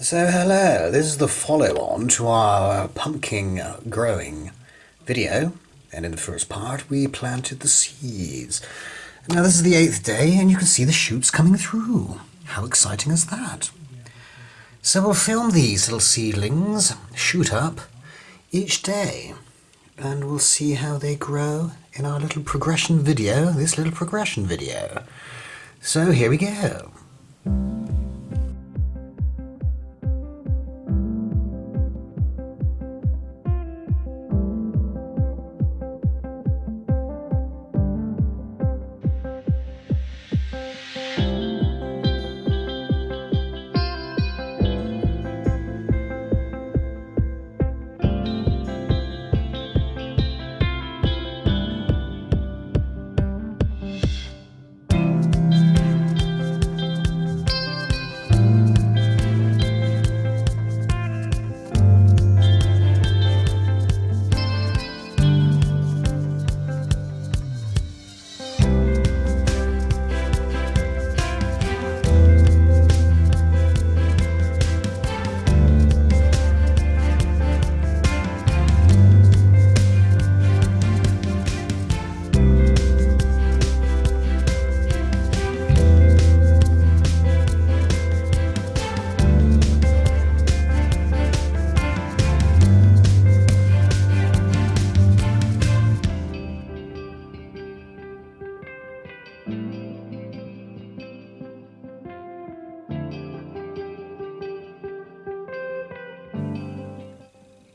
So hello, this is the follow-on to our uh, pumpkin growing video, and in the first part we planted the seeds. Now this is the eighth day, and you can see the shoots coming through. How exciting is that? So we'll film these little seedlings shoot up each day, and we'll see how they grow in our little progression video, this little progression video. So here we go.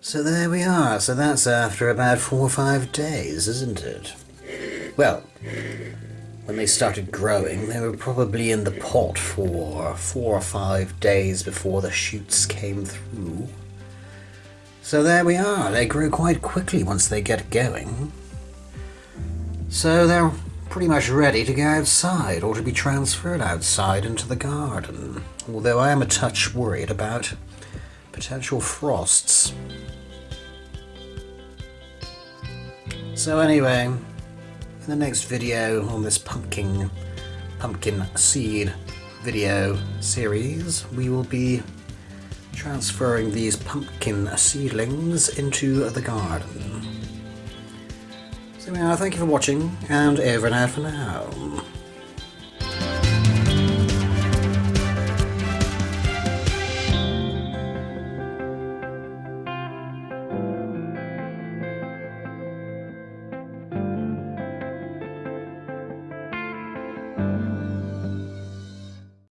So there we are. So that's after about four or five days, isn't it? Well, when they started growing, they were probably in the pot for four or five days before the shoots came through. So there we are. They grow quite quickly once they get going. So they're pretty much ready to go outside or to be transferred outside into the garden. Although I am a touch worried about potential frosts. So anyway, in the next video on this pumpkin pumpkin seed video series, we will be transferring these pumpkin seedlings into the garden. So yeah, thank you for watching, and over and out for now.